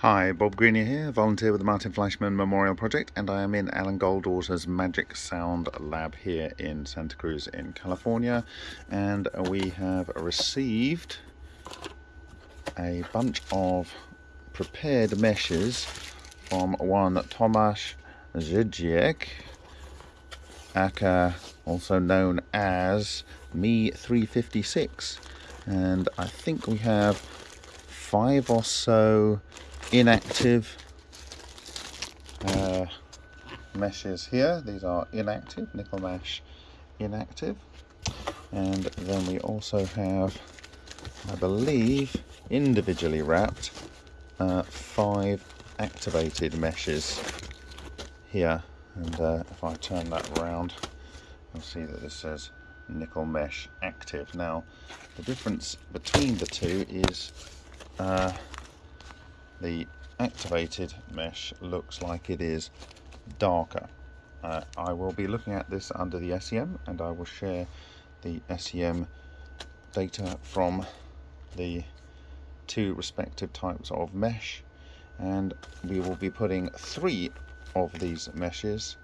Hi, Bob Greenyer here, volunteer with the Martin Fleischmann Memorial Project, and I am in Alan Goldwater's Magic Sound Lab here in Santa Cruz in California. And we have received a bunch of prepared meshes from one Tomasz Żydziek, aka also known as Me 356. And I think we have five or so inactive uh, meshes here. These are inactive, nickel mesh inactive. And then we also have, I believe, individually wrapped uh, five activated meshes here. And uh, if I turn that around, you'll see that this says nickel mesh active. Now, the difference between the two is uh, the activated mesh looks like it is darker. Uh, I will be looking at this under the SEM and I will share the SEM data from the two respective types of mesh and we will be putting three of these meshes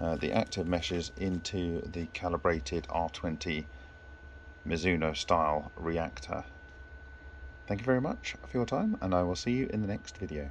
uh, the active meshes into the calibrated R20 Mizuno style reactor Thank you very much for your time and I will see you in the next video.